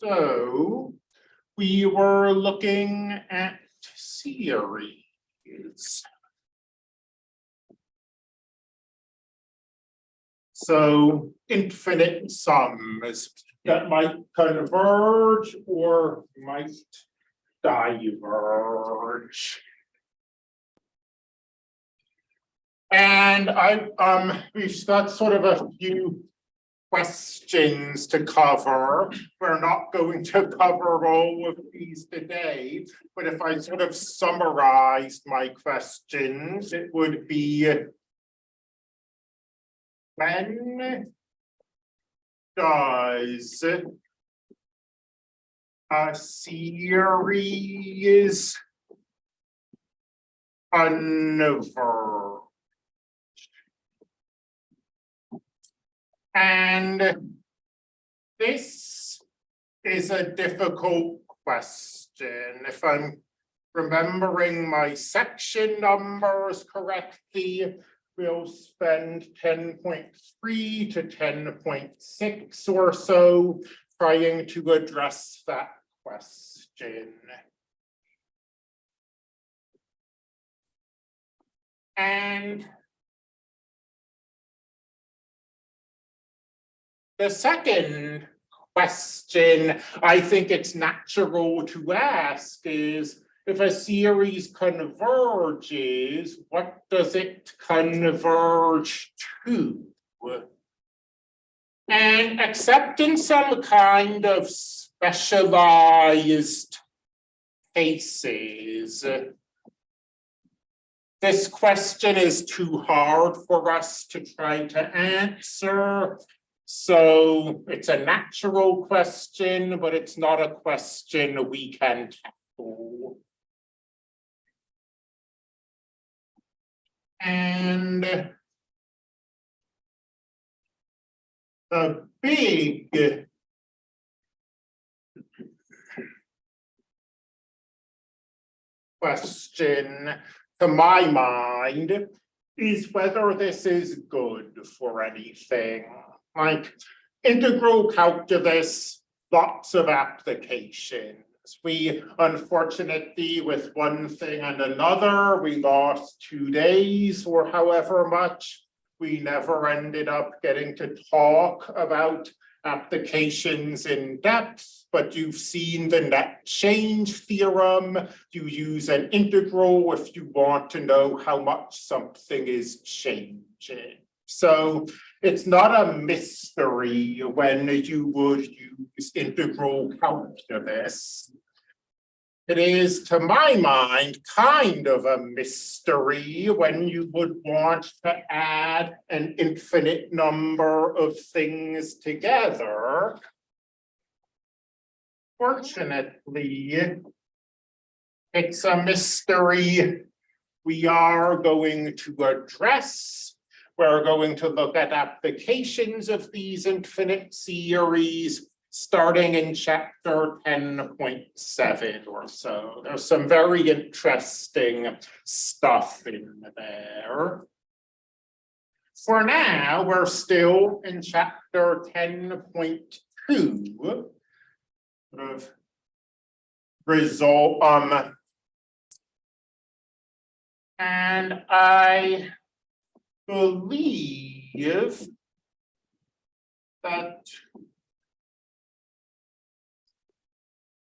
So we were looking at series. So infinite sums that might converge or might diverge. And I, um, we've got sort of a few questions to cover. We're not going to cover all of these today, but if I sort of summarized my questions, it would be when does a series converge? And this is a difficult question. If I'm remembering my section numbers correctly, we'll spend ten point three to ten point six or so trying to address that question. And the second question I think it's natural to ask is if a series converges, what does it converge to? And except in some kind of specialized cases, this question is too hard for us to try to answer. So it's a natural question, but it's not a question we can tackle. And the big question to my mind is whether this is good for anything. Like integral calculus, lots of applications. We unfortunately, with one thing and another, we lost two days or however much. We never ended up getting to talk about applications in depth, but you've seen the net change theorem. You use an integral if you want to know how much something is changing. So it's not a mystery when you would use integral calculus. It is, to my mind, kind of a mystery when you would want to add an infinite number of things together. Fortunately, it's a mystery we are going to address. We're going to look at applications of these infinite series starting in chapter ten point seven or so. There's some very interesting stuff in there. For now, we're still in chapter ten point two. Sort of result um and I believe that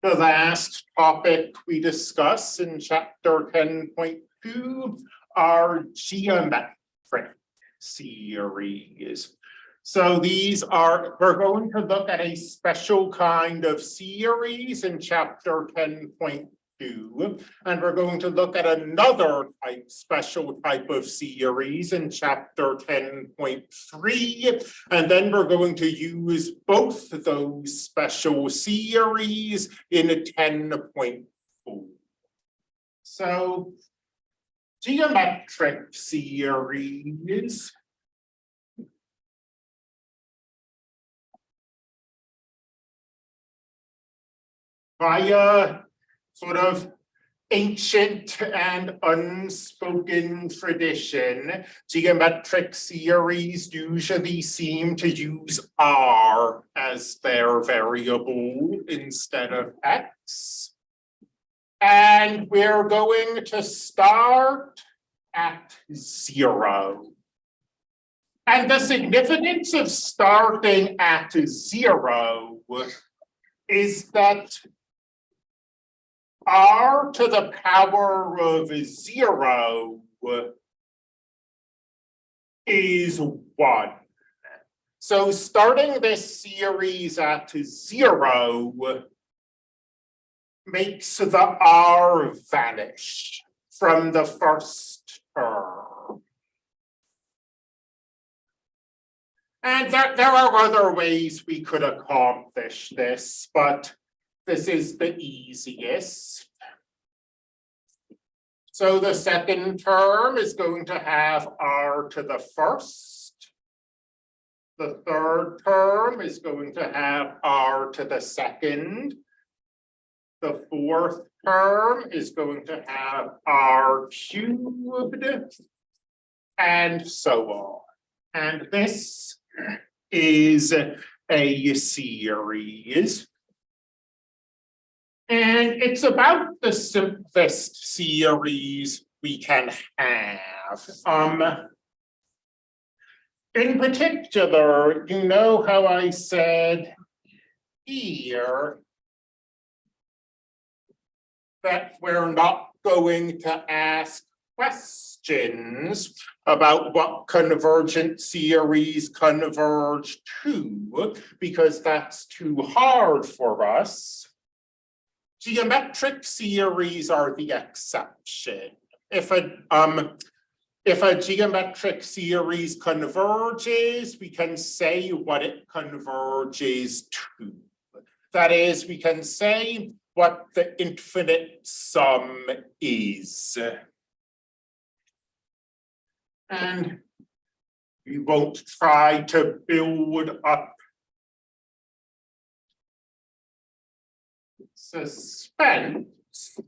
the last topic we discuss in chapter ten point two are geometric series. So these are, we're going to look at a special kind of series in chapter ten point two. And we're going to look at another type, special type of series in chapter ten point three. And then we're going to use both those special series in ten point four. So geometric series via sort of ancient and unspoken tradition, geometric series usually seem to use R as their variable instead of X. And we're going to start at zero. And the significance of starting at zero is that r to the power of zero is one. So starting this series at zero makes the r vanish from the first term. And there, there are other ways we could accomplish this, but this is the easiest. So the second term is going to have r to the first. The third term is going to have r to the second. The fourth term is going to have r cubed. And so on. And this is a series. And it's about the simplest series we can have. Um. In particular, you know how I said here that we're not going to ask questions about what convergent series converge to, because that's too hard for us. Geometric series are the exception. If a, um, if a geometric series converges, we can say what it converges to. That is, we can say what the infinite sum is. And we won't try to build up suspense.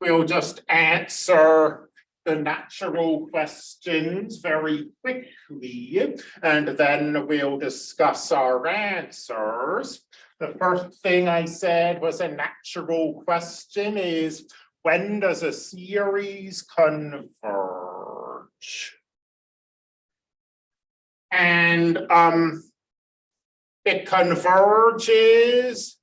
We'll just answer the natural questions very quickly, and then we'll discuss our answers. The first thing I said was a natural question is, when does a series converge? And um, it converges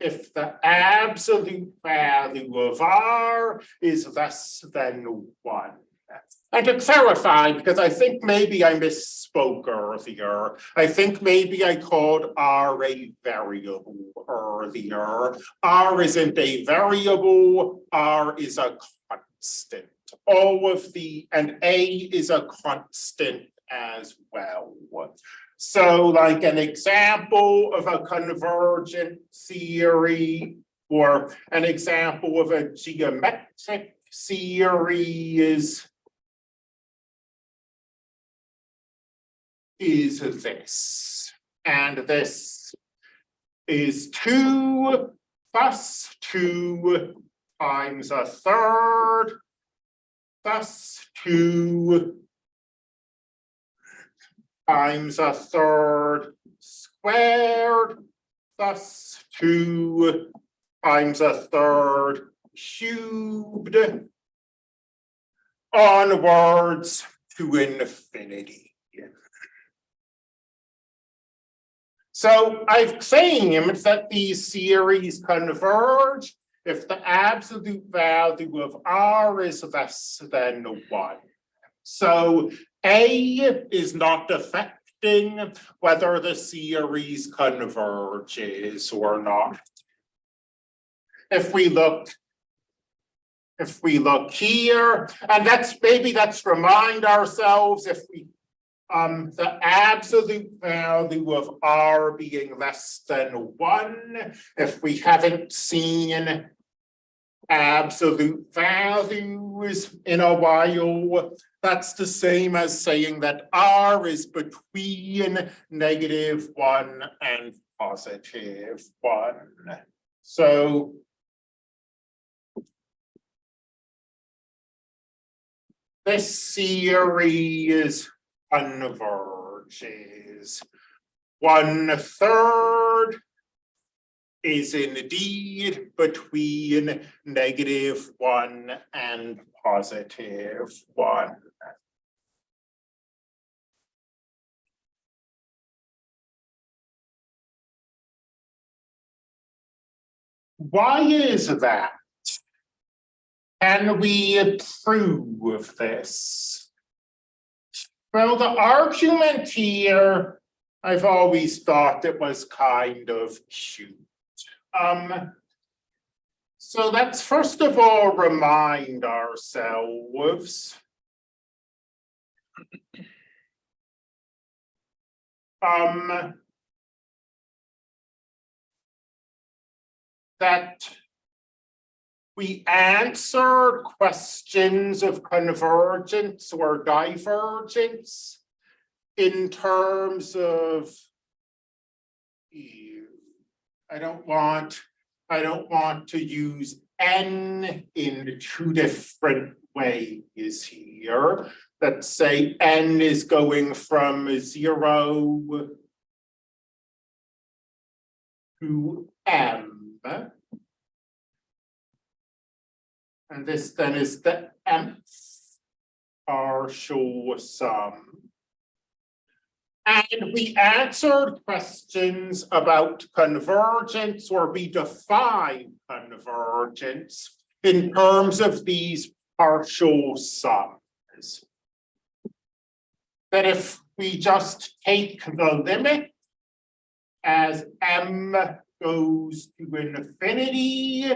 if the absolute value of R is less than one. And to clarify, because I think maybe I misspoke earlier, I think maybe I called R a variable earlier. R isn't a variable, R is a constant. All of the, and A is a constant as well. So like an example of a convergent theory or an example of a geometric series is this. And this is two plus two times a third plus two times a third squared plus two times a third cubed onwards to infinity. So I've claimed that these series converge if the absolute value of R is less than one. So a is not affecting whether the series converges or not. If we look, if we look here, and that's maybe let's remind ourselves if we um, the absolute value of R being less than one, if we haven't seen absolute values in a while. That's the same as saying that R is between negative one and positive one. So this series converges. One third is indeed between negative one and positive one. Why is that? Can we prove this? Well, the argument here, I've always thought it was kind of cute. Um, so let's first of all remind ourselves um, that we answer questions of convergence or divergence in terms of I don't want, I don't want to use n in two different ways here. Let's say n is going from zero to m. And this then is the mth partial sum. And we answered questions about convergence or we define convergence in terms of these partial sums. That if we just take the limit as m goes to infinity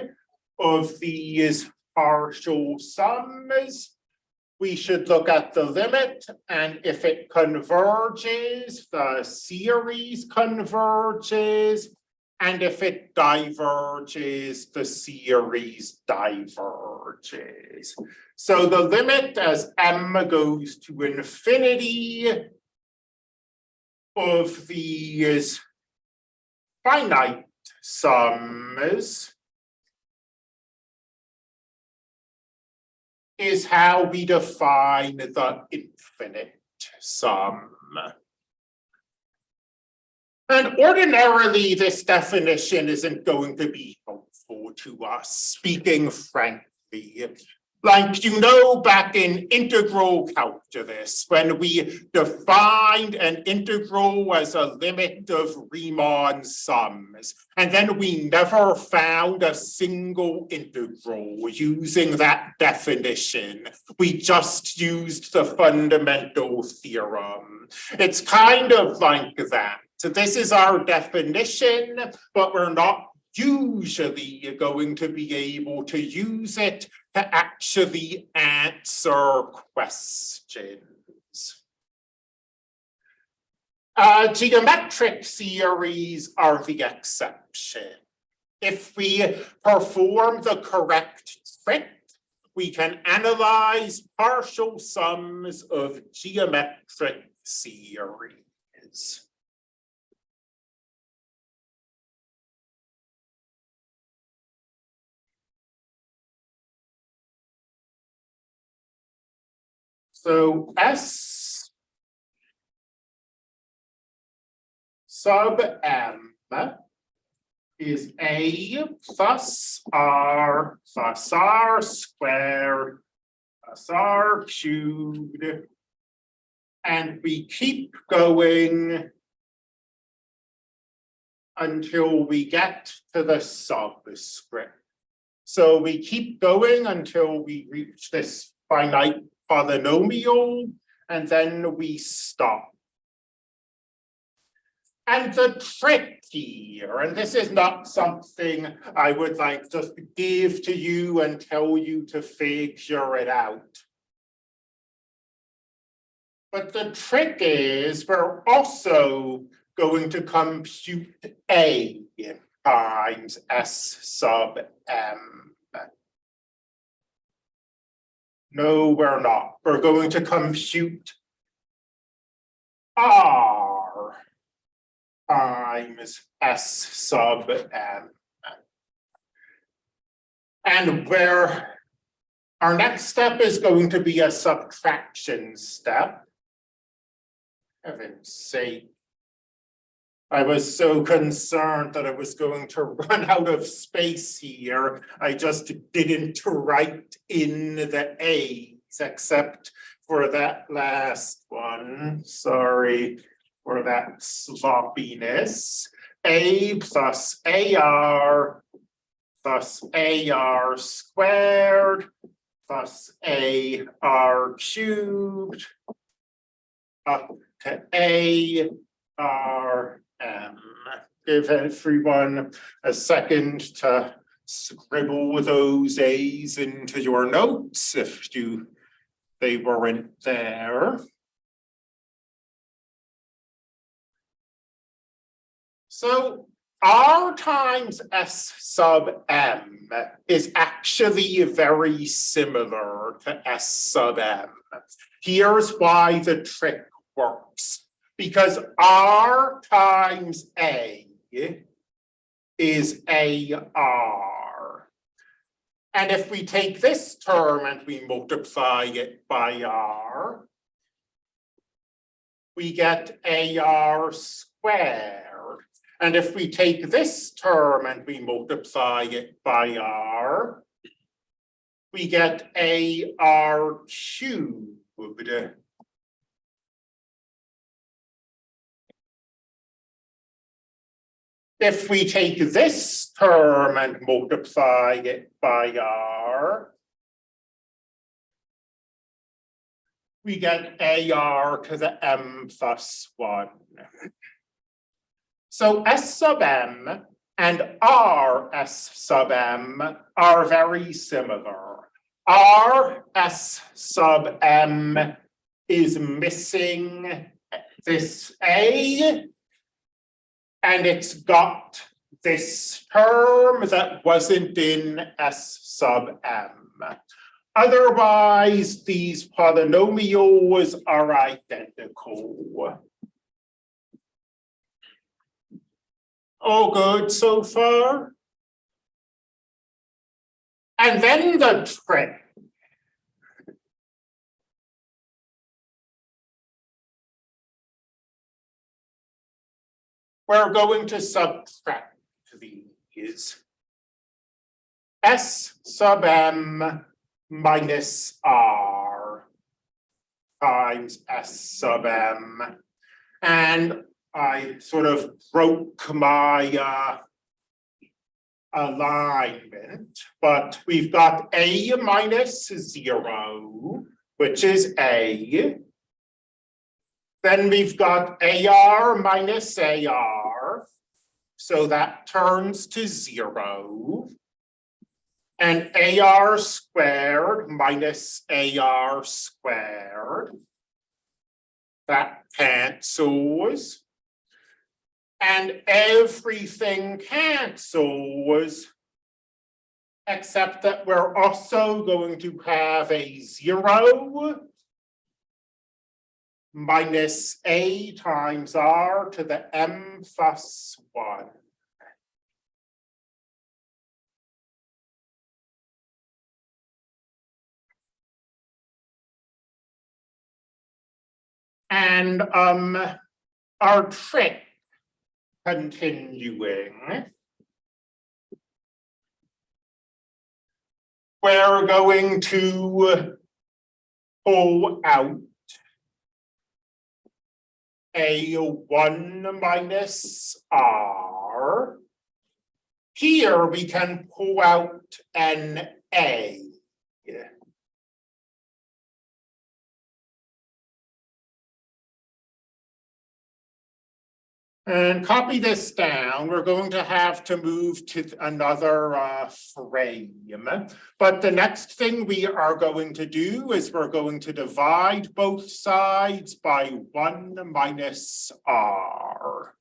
of these partial sums, we should look at the limit and if it converges, the series converges. And if it diverges, the series diverges. So the limit as m goes to infinity of these finite sums is how we define the infinite sum. And ordinarily, this definition isn't going to be helpful to us, speaking frankly. Like, you know, back in integral calculus, when we defined an integral as a limit of Riemann sums, and then we never found a single integral using that definition. We just used the fundamental theorem. It's kind of like that. So this is our definition, but we're not usually going to be able to use it to actually answer questions. Uh, geometric series are the exception. If we perform the correct trick, we can analyze partial sums of geometric series. So S sub M is A plus R plus R squared plus R cubed. And we keep going until we get to the subscript. So we keep going until we reach this finite polynomial, and then we stop. And the trick here, and this is not something I would like just give to you and tell you to figure it out. But the trick is we're also going to compute A times S sub M. No, we're not. We're going to compute R times S sub M. And where our next step is going to be a subtraction step. Heaven's sake. I was so concerned that I was going to run out of space here. I just didn't write in the A's except for that last one. Sorry for that sloppiness. A plus AR plus AR squared plus AR cubed up to A R M. Give everyone a second to scribble those A's into your notes if you, they weren't there. So R times S sub M is actually very similar to S sub M. Here's why the trick works. Because R times A is AR. And if we take this term and we multiply it by R, we get AR squared. And if we take this term and we multiply it by R, we get AR cubed. If we take this term and multiply it by R, we get AR to the M plus one. So S sub M and R S sub M are very similar. R S sub M is missing this A and it's got this term that wasn't in S sub M. Otherwise, these polynomials are identical. All good so far? And then the trick. We're going to subtract these. S sub m minus r times S sub m. And I sort of broke my uh, alignment, but we've got A minus zero, which is A. Then we've got AR minus AR, so that turns to zero. And AR squared minus AR squared, that cancels. And everything cancels, except that we're also going to have a zero minus a times r to the m plus one. And um, our trick continuing. We're going to pull out a one minus r. Here we can pull out an a. And copy this down, we're going to have to move to another uh, frame. But the next thing we are going to do is we're going to divide both sides by one minus r.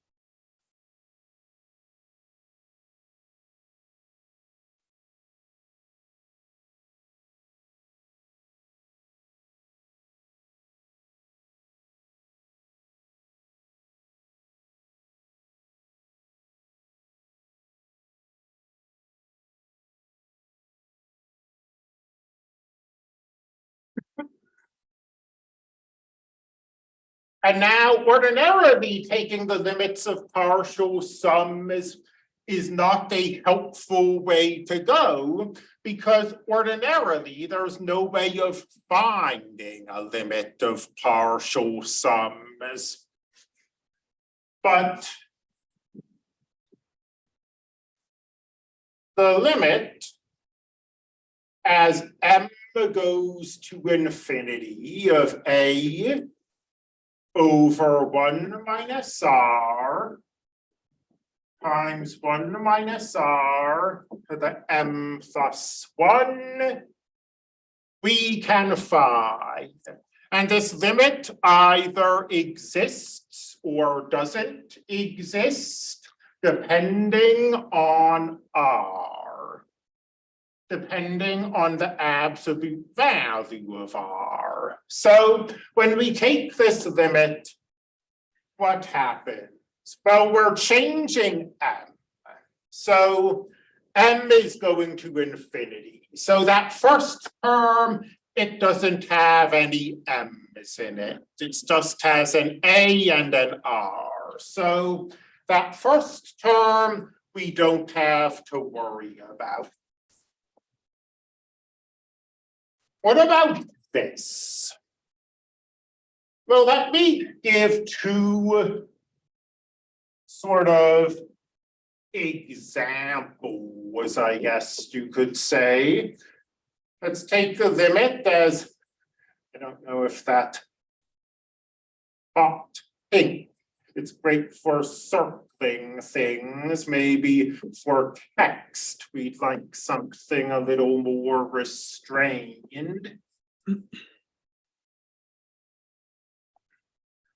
And now ordinarily, taking the limits of partial sum is, is not a helpful way to go. Because ordinarily, there's no way of finding a limit of partial sums. But the limit as m goes to infinity of a over one minus r times one minus r to the m plus one we can find. And this limit either exists or doesn't exist depending on r. Depending on the absolute value of r. So when we take this limit, what happens? Well, we're changing m. So m is going to infinity. So that first term, it doesn't have any m's in it. It just has an a and an r. So that first term, we don't have to worry about. What about this? Well, let me give two sort of examples, I guess you could say. Let's take the limit as, I don't know if that hot pink, it's great for circling things, maybe for text, we'd like something a little more restrained.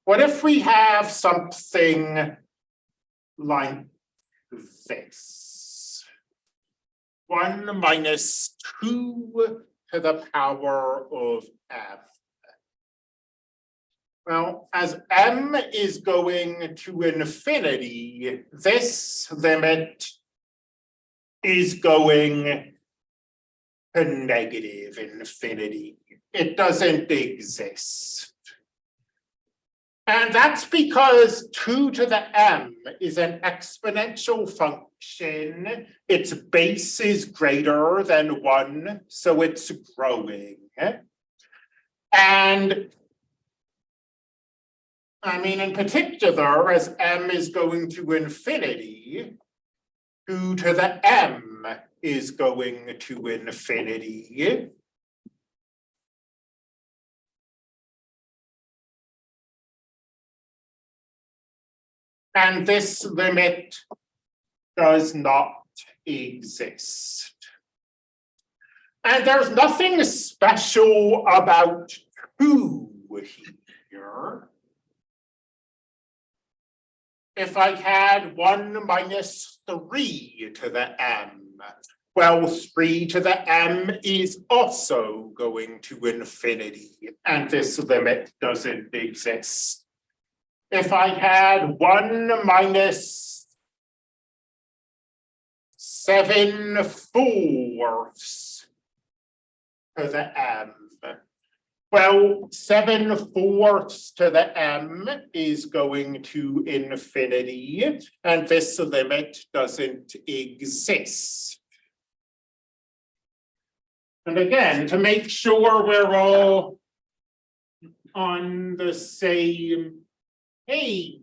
What if we have something like this? One minus two to the power of m. Well, as m is going to infinity, this limit is going to negative infinity. It doesn't exist. And that's because two to the m is an exponential function. Its base is greater than one, so it's growing. And I mean, in particular, as m is going to infinity, two to the m is going to infinity. And this limit does not exist. And there's nothing special about two here. If I had one minus three to the m, well, three to the m is also going to infinity, and this limit doesn't exist if I had one minus seven fourths to the m. Well, seven fourths to the m is going to infinity, and this limit doesn't exist. And again, to make sure we're all on the same page.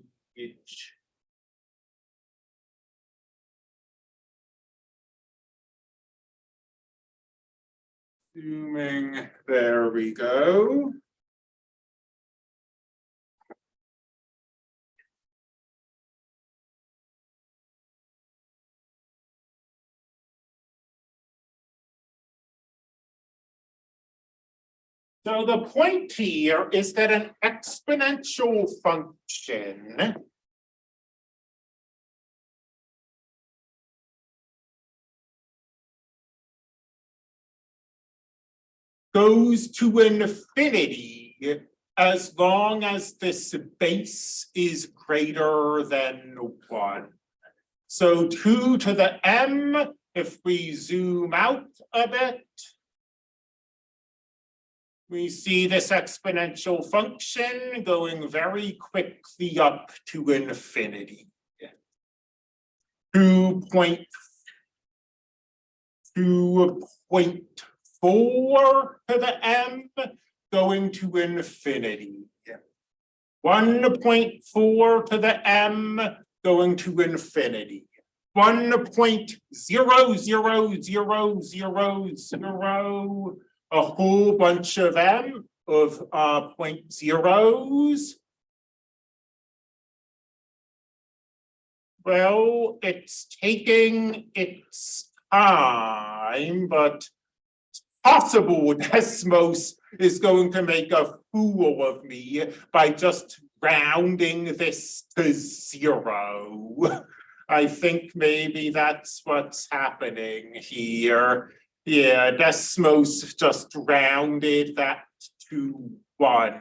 Zooming, there we go. So the point here is that an exponential function goes to infinity as long as this base is greater than one. So two to the m, if we zoom out a bit, we see this exponential function going very quickly up to infinity. Two point two point four to the m going to infinity. One point four to the m going to infinity. One point zero zero zero zero zero, a whole bunch of m of uh point zeros. Well, it's taking its time, but possible Desmos is going to make a fool of me by just rounding this to zero. I think maybe that's what's happening here. Yeah, Desmos just rounded that to one.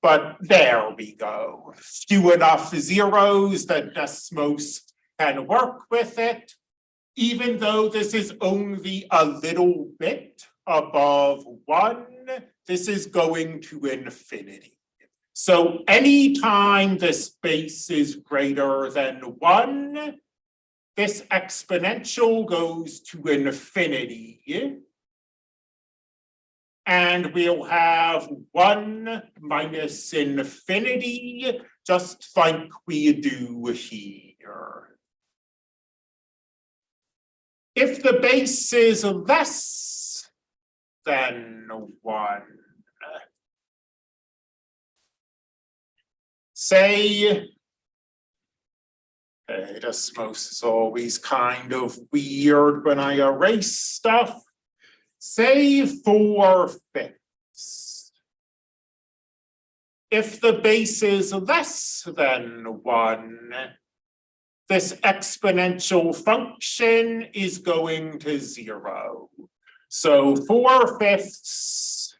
But there we go. Few enough zeros that Desmos can work with it. Even though this is only a little bit above one, this is going to infinity. So anytime the base is greater than one, this exponential goes to infinity. And we'll have one minus infinity, just like we do here. If the base is less than one, say, okay, Desmos is always kind of weird when I erase stuff. Say four fifths. If the base is less than one, this exponential function is going to zero. So four fifths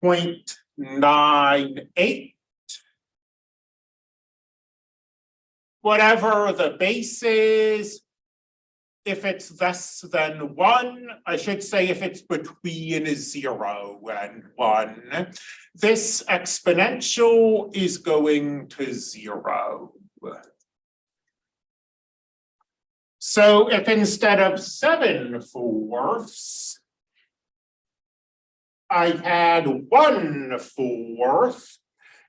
point nine eight whatever the base is. If it's less than one, I should say if it's between zero and one, this exponential is going to zero. So if instead of seven fourths, I had one fourth,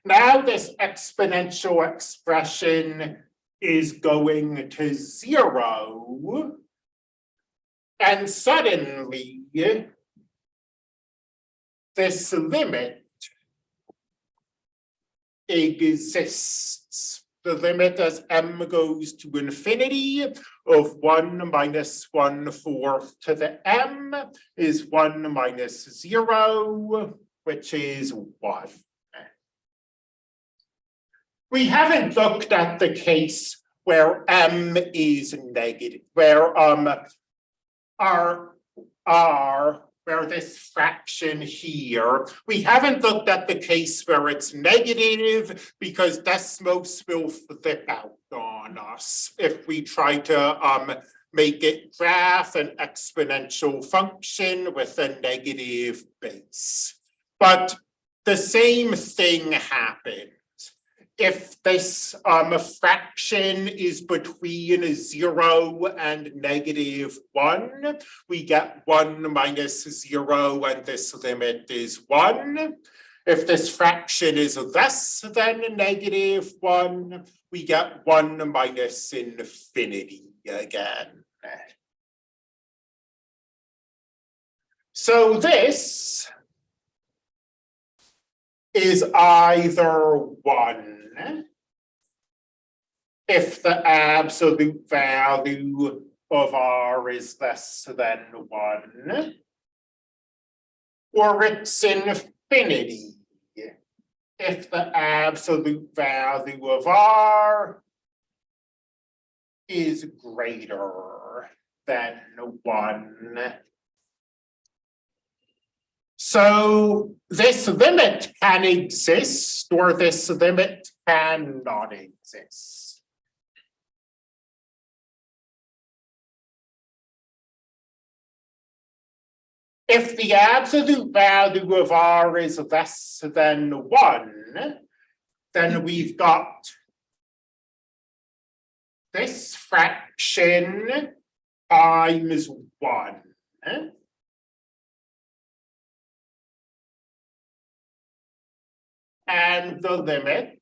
now this exponential expression is going to zero. And suddenly, this limit exists. The limit as m goes to infinity of one minus one fourth to the m is one minus zero, which is one. We haven't looked at the case where m is negative, where um r r where this fraction here, we haven't looked at the case where it's negative because Desmos will flip out on us if we try to um make it graph an exponential function with a negative base. But the same thing happens if this um fraction is between zero and negative one, we get one minus zero and this limit is one. If this fraction is less than negative one, we get one minus infinity again. So this is either one if the absolute value of R is less than one, or it's infinity. If the absolute value of R is greater than one. So this limit can exist or this limit cannot exist. if the absolute value of R is less than one, then we've got this fraction times one. And the limit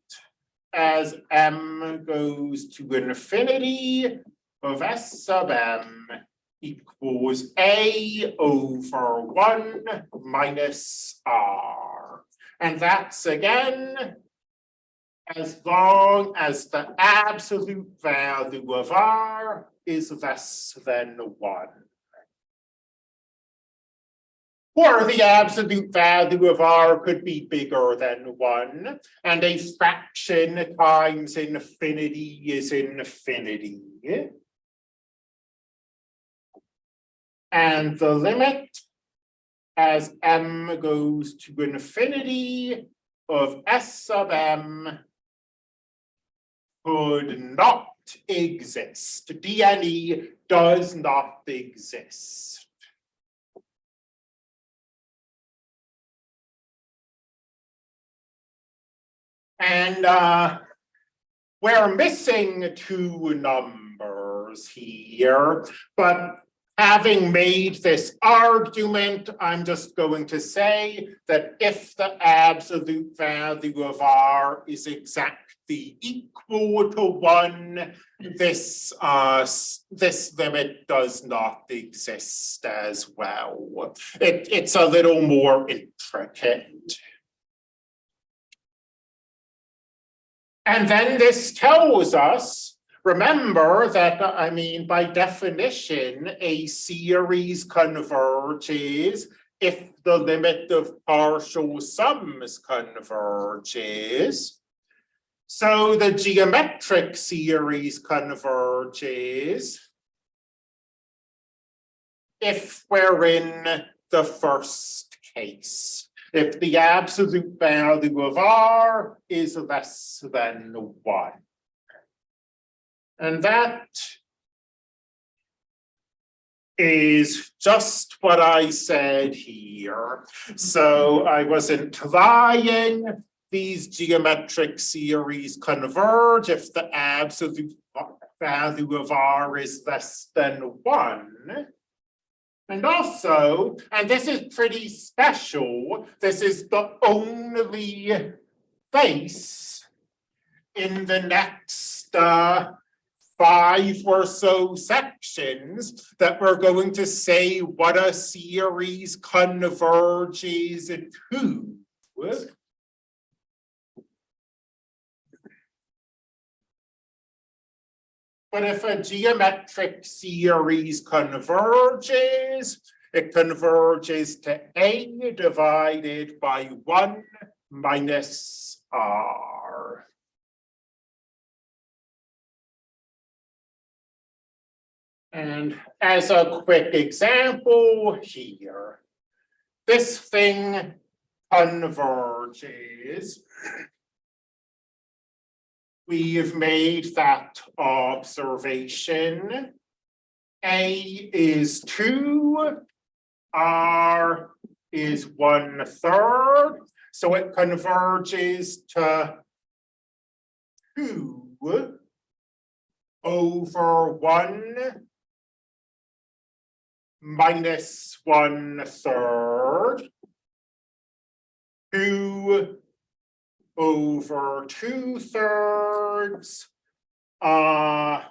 as m goes to infinity of s sub m equals a over one minus r. And that's again as long as the absolute value of r is less than one. Or the absolute value of r could be bigger than one, and a fraction times infinity is infinity. And the limit as m goes to infinity of s sub m could not exist. DNE does not exist. And uh, we're missing two numbers here, but having made this argument, I'm just going to say that if the absolute value of R is exactly equal to one, this uh, this limit does not exist as well. It, it's a little more intricate. And then this tells us, remember that, I mean, by definition, a series converges if the limit of partial sums converges. So the geometric series converges if we're in the first case if the absolute value of R is less than one. And that is just what I said here. So I wasn't implying these geometric series converge if the absolute value of R is less than one. And also, and this is pretty special, this is the only face in the next uh, five or so sections that we're going to say what a series converges to. But if a geometric series converges, it converges to A divided by one minus R. And as a quick example here, this thing converges We've made that observation. A is two, R is one third, so it converges to two over one minus one third. Two over two thirds. Uh.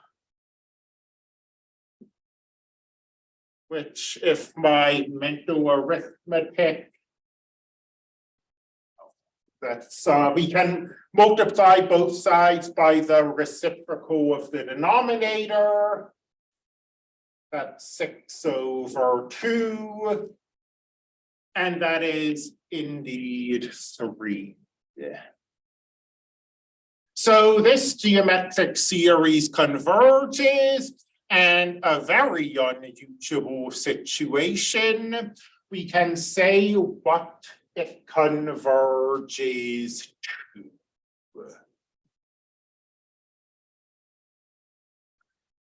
Which if my mental arithmetic. That's, uh, we can multiply both sides by the reciprocal of the denominator. That's six over two. And that is indeed three. Yeah. So this geometric series converges and a very unusual situation. We can say what it converges to.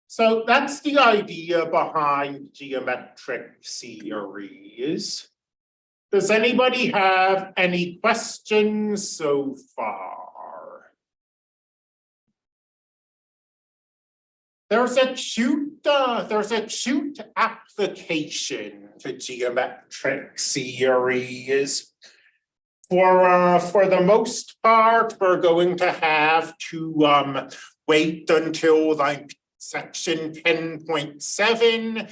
So that's the idea behind geometric series. Does anybody have any questions so far? There's a cute, uh, there's a cute application to geometric series. For, uh, for the most part, we're going to have to, um, wait until like section ten point seven,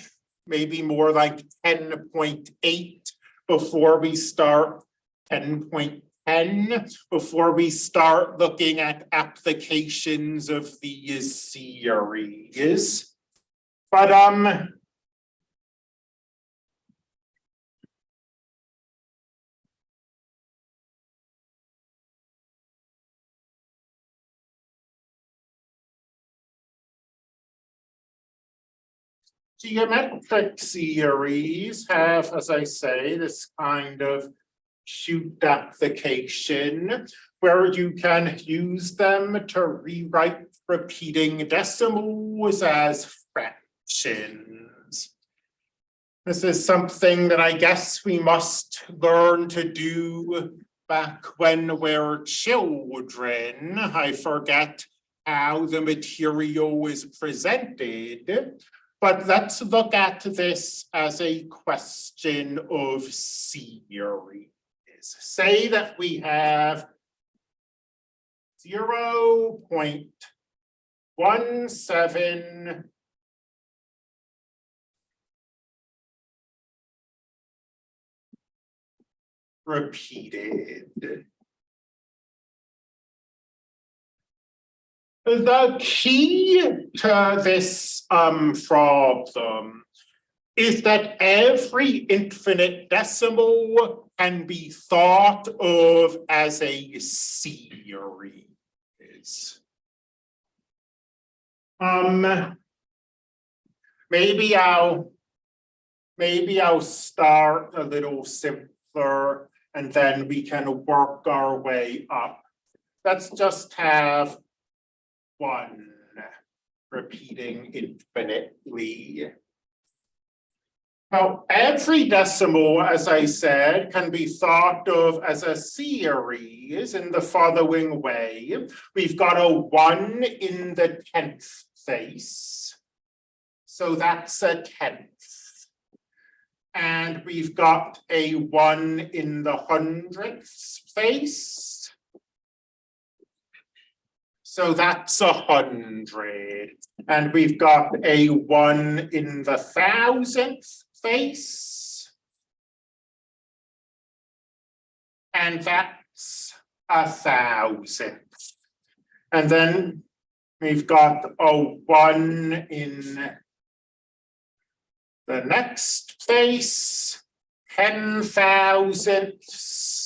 maybe more like ten point eight before we start ten point ten, before we start looking at applications of these series. But, um, geometric series have, as I say, this kind of shoot application where you can use them to rewrite repeating decimals as fractions. This is something that I guess we must learn to do back when we're children. I forget how the material is presented. But let's look at this as a question of series. Say that we have zero point one seven repeated. The key to this um problem is that every infinite decimal can be thought of as a series. Um, maybe I'll maybe I'll start a little simpler and then we can work our way up. Let's just have one repeating infinitely. Now, every decimal, as I said, can be thought of as a series in the following way. We've got a one in the tenth place. So that's a tenth. And we've got a one in the hundredth place. So that's a hundred. And we've got a one in the thousandth place. And that's a thousandth. And then we've got a one in the next place, ten thousandths.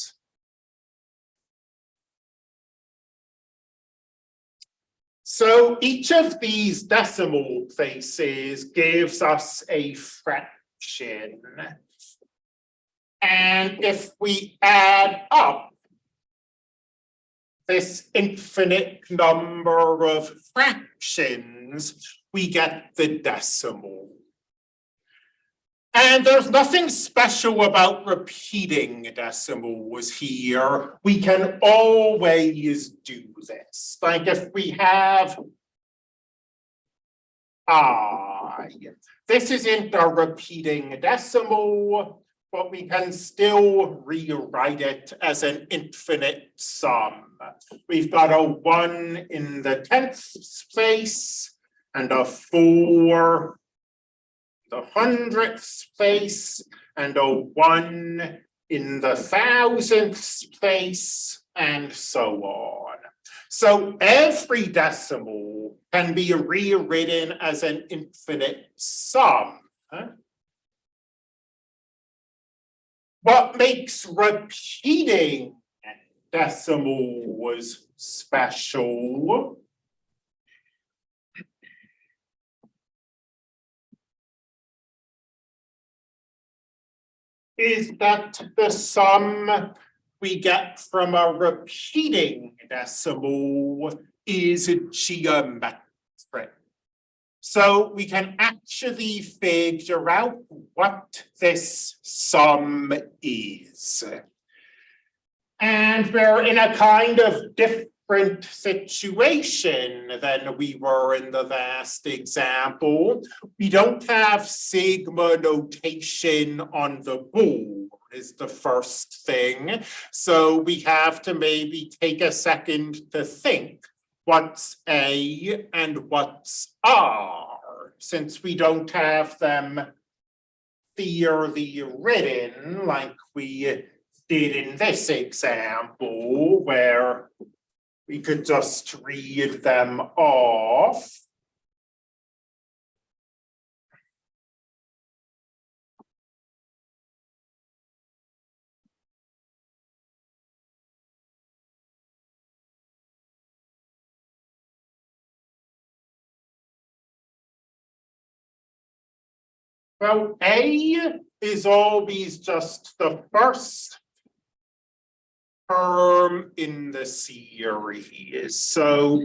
So each of these decimal places gives us a fraction. And if we add up this infinite number of fractions, we get the decimal. And there's nothing special about repeating decimals here. We can always do this. Like if we have ah, This isn't a repeating decimal, but we can still rewrite it as an infinite sum. We've got a one in the tenth place and a four the hundredth place and a one in the thousandth place and so on. So every decimal can be rewritten as an infinite sum. What makes repeating decimals special is that the sum we get from a repeating decimal is a geometric. So we can actually figure out what this sum is. And we're in a kind of different situation than we were in the last example. We don't have sigma notation on the board is the first thing. So we have to maybe take a second to think what's A and what's R, since we don't have them theory written like we did in this example where we could just read them off. Well, A is always just the first term in the series, so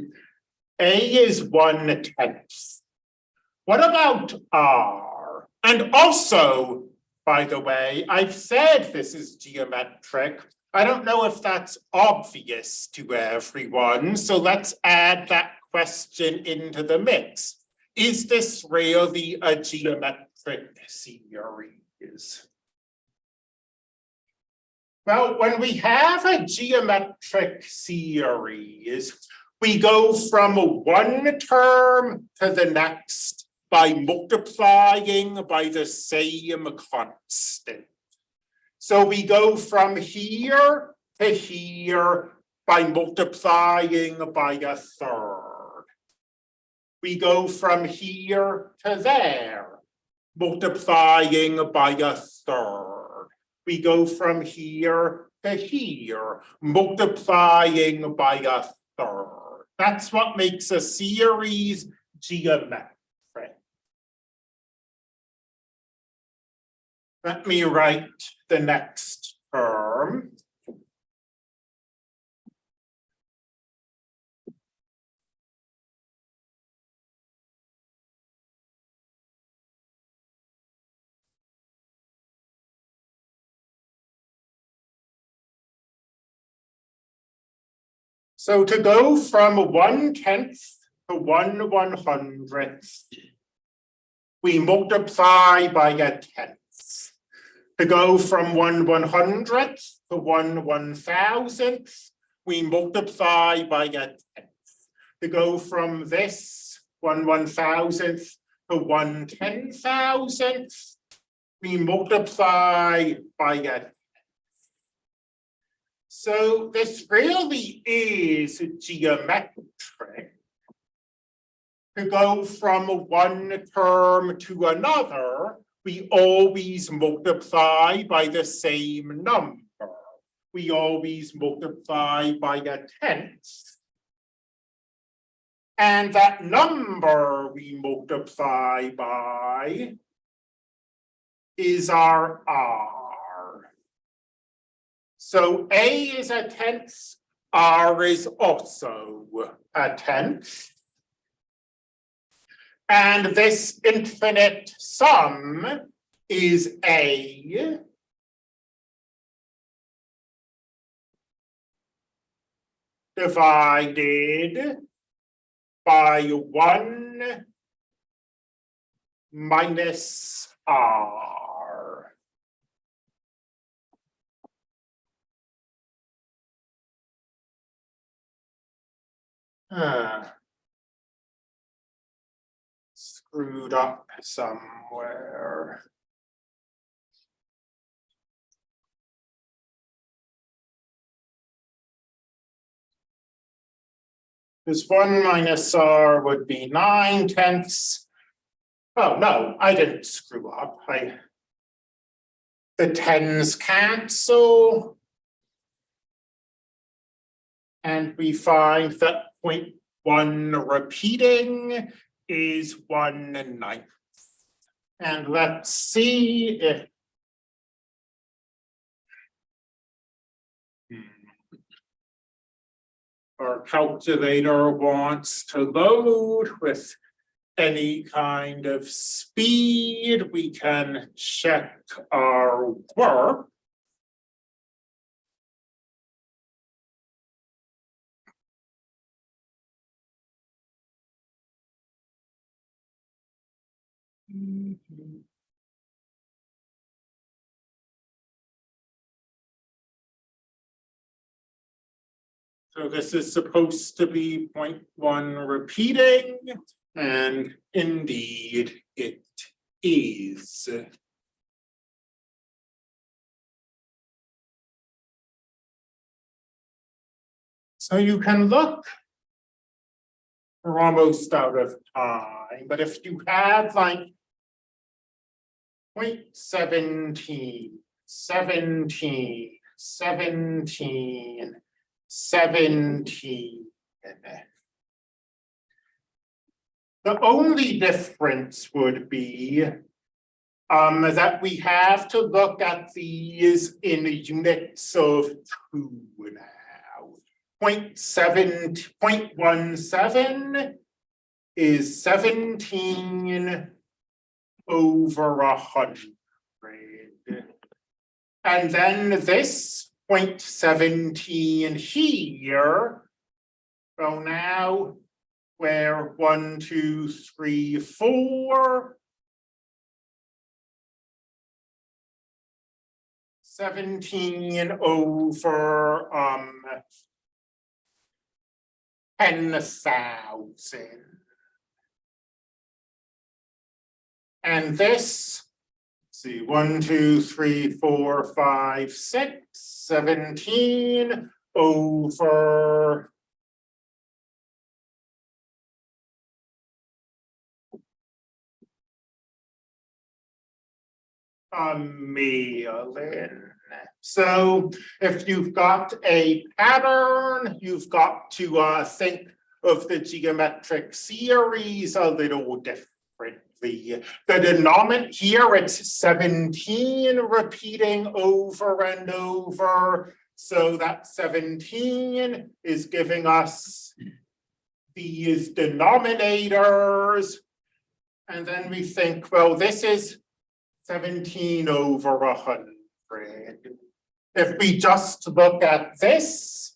A is one tenth. What about R? And also, by the way, I've said this is geometric. I don't know if that's obvious to everyone, so let's add that question into the mix. Is this really a geometric series? Well, when we have a geometric series, we go from one term to the next by multiplying by the same constant. So we go from here to here by multiplying by a third. We go from here to there multiplying by a third. We go from here to here, multiplying by a third. That's what makes a series geometric. Let me write the next term. So to go from one tenth to one one hundredth, we multiply by a tenth. To go from one one hundredth to one one thousandth, we multiply by a tenth. To go from this one one thousandth to one ten thousandth, we multiply by a so this really is geometric. To go from one term to another, we always multiply by the same number. We always multiply by a tenth. And that number we multiply by is our R. So A is a tenth, R is also a tenth. And this infinite sum is A. Divided by one minus R. Screwed up somewhere. This one minus R would be nine tenths. Oh, no, I didn't screw up. I. The tens cancel. And we find that point one repeating is one ninth. And let's see if hmm. our calculator wants to load with any kind of speed, we can check our work. So this is supposed to be point one repeating, and indeed it is. So you can look. We're almost out of time, but if you had like. Point seventeen, seventeen, seventeen, seventeen. The only difference would be. Um, that we have to look at these in units of two now. Point seven, point one seven over a hundred. And then this 0.17 here. So now where one, two, three, four, 17 over um, 10,000. And this. See, one, two, three, four, five, six, seventeen over. A million. So if you've got a pattern, you've got to uh think of the geometric series a little differently. The denominator here, it's seventeen repeating over and over. So that seventeen is giving us these denominators. And then we think, well, this is seventeen over hundred. If we just look at this,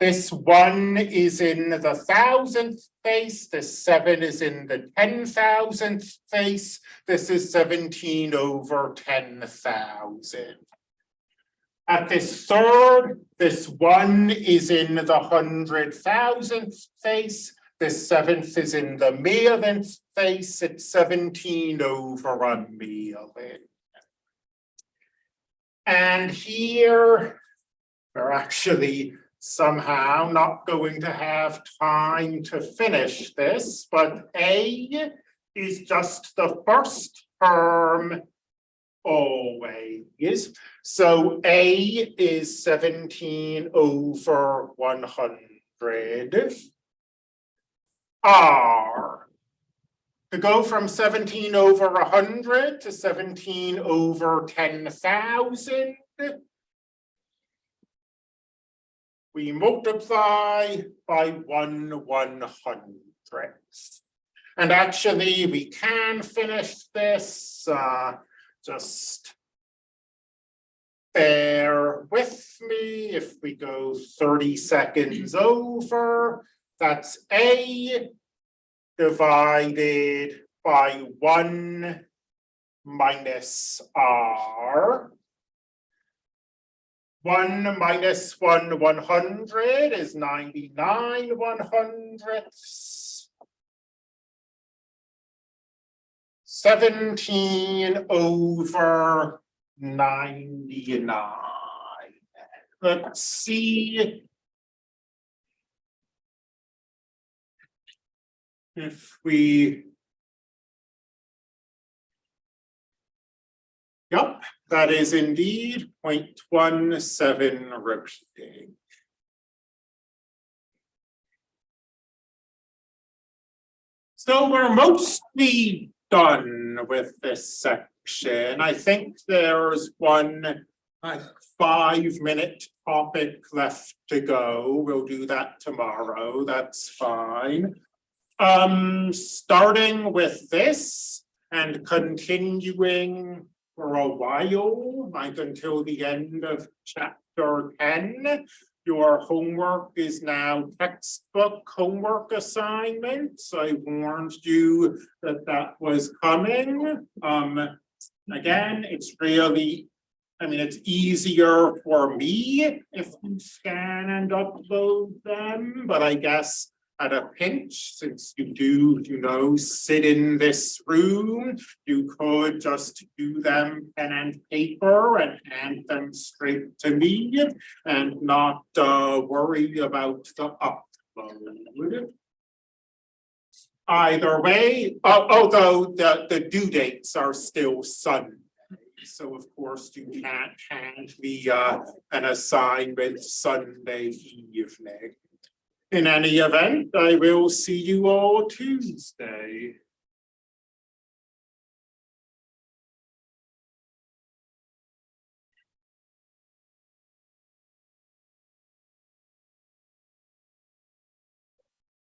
this one is in the thousandth place, this seven is in the ten thousandth place, this is seventeen over ten thousand. At this third, this one is in the hundred thousandth place, this seventh is in the millionth place, it's seventeen over a million. And here, we're actually somehow not going to have time to finish this, but A is just the first term always. So A is seventeen over one hundred. R. To go from seventeen over hundred to seventeen over ten thousand. We multiply by one one hundredth. And actually, we can finish this, uh, just. Bear with me if we go thirty seconds over, that's A. Divided by one minus R. One minus one one hundred is ninety-nine one hundredths. Seventeen over ninety-nine. Let's see. If we. Yup, that is indeed 0.17 repeating. So we're mostly done with this section. I think there's one like five minute topic left to go. We'll do that tomorrow. That's fine. Um, starting with this and continuing for a while, like until the end of chapter ten. Your homework is now textbook homework assignments. I warned you that that was coming. Um, again, it's really, I mean, it's easier for me if you scan and upload them, but I guess at a pinch, since you do, you know, sit in this room, you could just do them pen and paper and hand them straight to me and not uh worry about the upload. Either way, al- although the the due dates are still Sunday. So of course you can't hand me uh an assignment Sunday evening. In any event, I will see you all Tuesday.